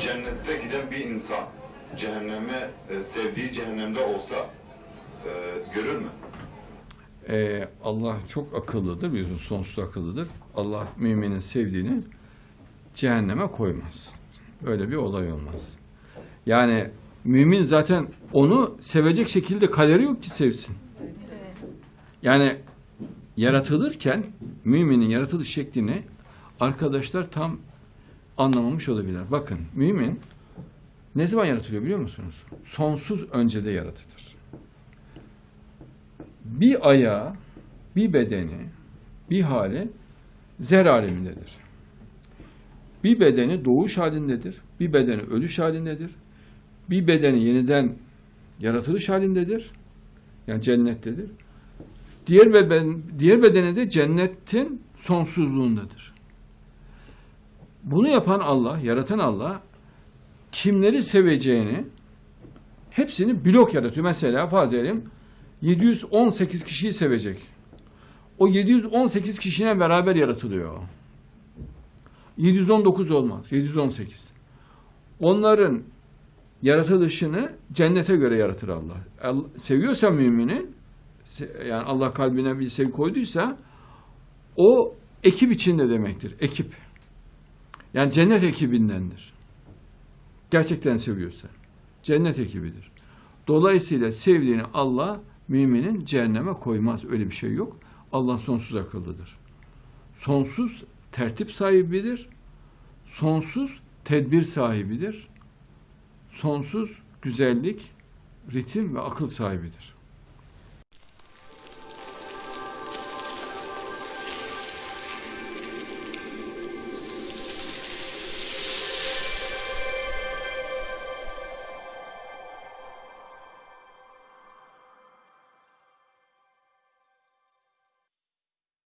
cennette giden bir insan cehenneme e, sevdiği cehennemde olsa e, görür mü? Ee, Allah çok akıllıdır, biliyorsun sonsuz akıllıdır. Allah müminin sevdiğini cehenneme koymaz. Öyle bir olay olmaz. Yani mümin zaten onu sevecek şekilde kaderi yok ki sevsin. Yani yaratılırken müminin yaratılış şeklini arkadaşlar tam anlamamış olabilirler. Bakın mümin ne zaman yaratılıyor biliyor musunuz? Sonsuz öncede yaratılır. Bir ayağı, bir bedeni, bir hali zer alemindedir. Bir bedeni doğuş halindedir, bir bedeni ölüş halindedir, bir bedeni yeniden yaratılış halindedir, yani cennettedir. Diğer beden, diğer bedeni de cennetin sonsuzluğundadır. Bunu yapan Allah, yaratan Allah kimleri seveceğini hepsini blok yaratıyor. Mesela edelim 718 kişiyi sevecek. O 718 kişiyle beraber yaratılıyor. 719 olmaz. 718. Onların yaratılışını cennete göre yaratır Allah. Seviyorsa mümini yani Allah kalbine bir sevgi koyduysa o ekip içinde demektir. Ekip. Yani cennet ekibindendir. Gerçekten seviyorsa. Cennet ekibidir. Dolayısıyla sevdiğini Allah müminin cehenneme koymaz. Öyle bir şey yok. Allah sonsuz akıllıdır. Sonsuz tertip sahibidir. Sonsuz tedbir sahibidir. Sonsuz güzellik, ritim ve akıl sahibidir.